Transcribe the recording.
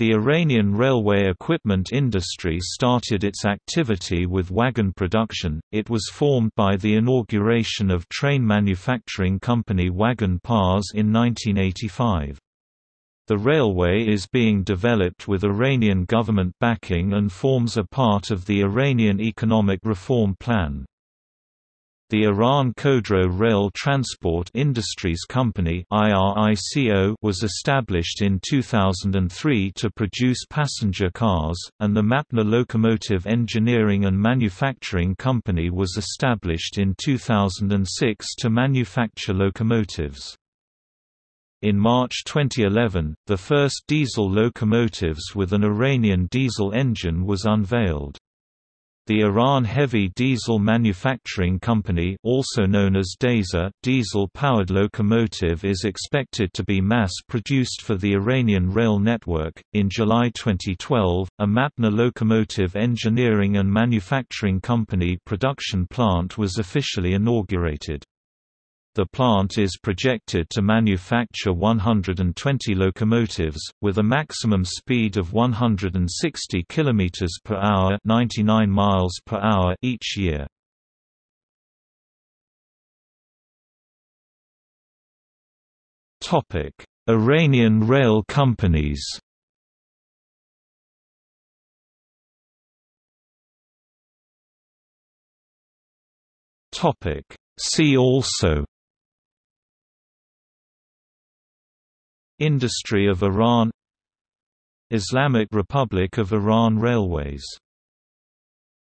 The Iranian railway equipment industry started its activity with wagon production. It was formed by the inauguration of train manufacturing company Wagon Pars in 1985. The railway is being developed with Iranian government backing and forms a part of the Iranian Economic Reform Plan. The Iran Khodro Rail Transport Industries Company was established in 2003 to produce passenger cars, and the Mapna Locomotive Engineering and Manufacturing Company was established in 2006 to manufacture locomotives. In March 2011, the first diesel locomotives with an Iranian diesel engine was unveiled. The Iran Heavy Diesel Manufacturing Company also known as DESA diesel-powered locomotive is expected to be mass-produced for the Iranian rail network. In July 2012, a Mapna Locomotive Engineering and Manufacturing Company production plant was officially inaugurated. The plant is projected to manufacture 120 locomotives, with a maximum speed of 160 km per hour, 99 miles per hour each year. Iranian rail companies. See also Industry of Iran. Islamic Republic of Iran Railways